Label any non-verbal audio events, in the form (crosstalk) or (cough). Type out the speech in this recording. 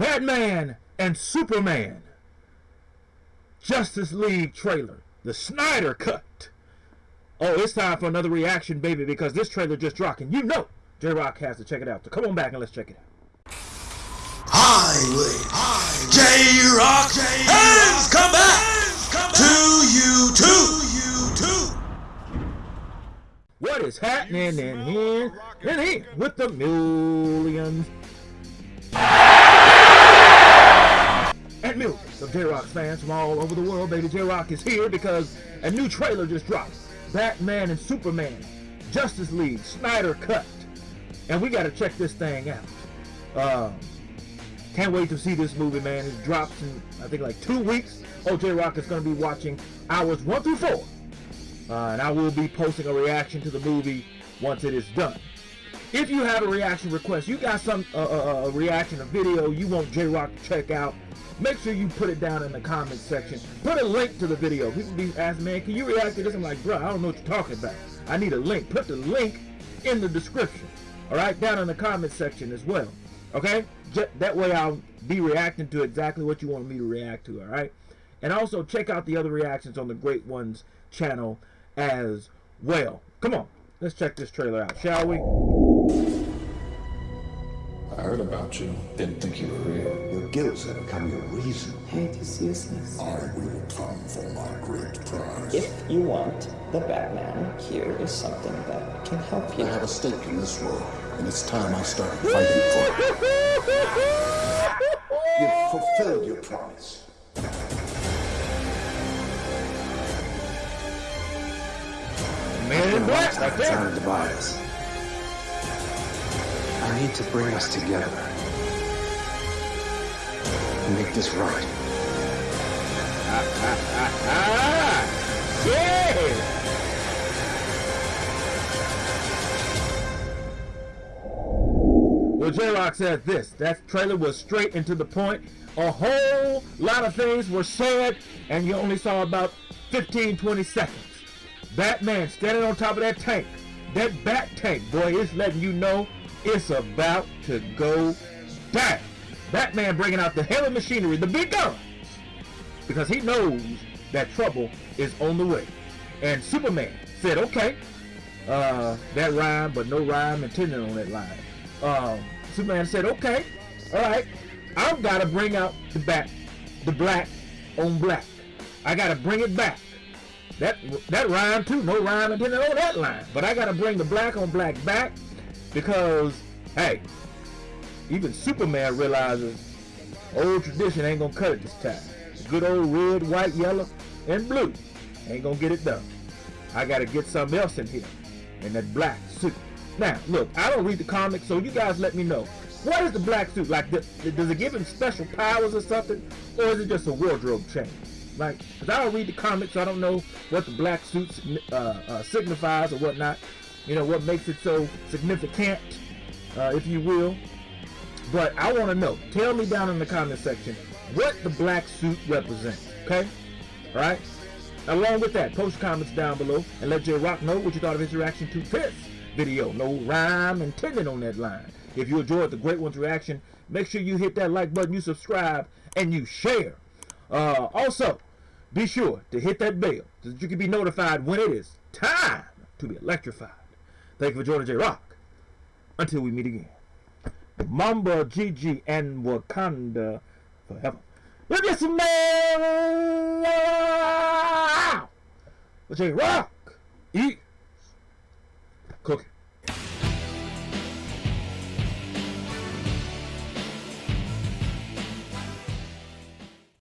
Batman and Superman Justice League trailer, the Snyder cut. Oh, it's time for another reaction, baby, because this trailer just dropped, and you know J Rock has to check it out. So come on back and let's check it out. Highway, J Rock has come back to you too. What is happening in here? In here with the millions and millions of J-Rock fans from all over the world. Baby J-Rock is here because a new trailer just dropped. Batman and Superman, Justice League, Snyder Cut. And we got to check this thing out. Um, can't wait to see this movie, man. It drops in, I think, like two weeks. Oh, J-Rock is going to be watching hours one through four. Uh, and I will be posting a reaction to the movie once it is done. If you have a reaction request, you got some uh, uh, a reaction, a video you want J-Rock to check out, make sure you put it down in the comment section. Put a link to the video. People be asking, man, can you react to this? I'm like, bro, I don't know what you're talking about. I need a link. Put the link in the description. All right, down in the comment section as well. Okay, that way I'll be reacting to exactly what you want me to react to. All right, and also check out the other reactions on the Great Ones channel as well. Come on, let's check this trailer out, shall we? I heard about you. Didn't think you were real. Your guilts have become your reason. Hate is useless. I will come for my great prize. If you want the Batman, here is something that can help you. I have a stake in this world, and it's time I started fighting for it. (laughs) You've fulfilled your promise. Man in black, right there. Trying to divide us. I need to bring us together. And make this right. Ah, (laughs) yeah. Well, J-Rock said this. That trailer was straight and to the point. A whole lot of things were said, and you only saw about 15, 20 seconds. Batman standing on top of that tank. That bat tank, boy, is letting you know it's about to go back. Batman bringing out the heavy machinery, the big guns, because he knows that trouble is on the way. And Superman said, okay, uh, that rhyme, but no rhyme intended on that line. Um, Superman said, okay, all right, I've got to bring out the bat, the black on black. I got to bring it back. That that rhyme too, no rhyme intended on that line. But I got to bring the black on black back because, hey, even Superman realizes old tradition ain't gonna cut it this time. Good old red, white, yellow, and blue ain't gonna get it done. I gotta get something else in here, in that black suit. Now, look, I don't read the comics, so you guys let me know. What is the black suit like? Does it give him special powers or something, or is it just a wardrobe change? Like, cause I don't read the comics, so I don't know what the black suit uh, uh, signifies or whatnot. You know what makes it so significant, uh, if you will. But I want to know. Tell me down in the comment section what the black suit represents. Okay, all right. Along with that, post comments down below and let J Rock know what you thought of his reaction to this video. No rhyme intended on that line. If you enjoyed the Great Ones reaction, make sure you hit that like button, you subscribe, and you share. Uh, also, be sure to hit that bell so that you can be notified when it is time to be electrified. Thank you for joining J Rock. Until we meet again. Mamba, Gigi, and Wakanda forever. At some man! J Rock! Eat!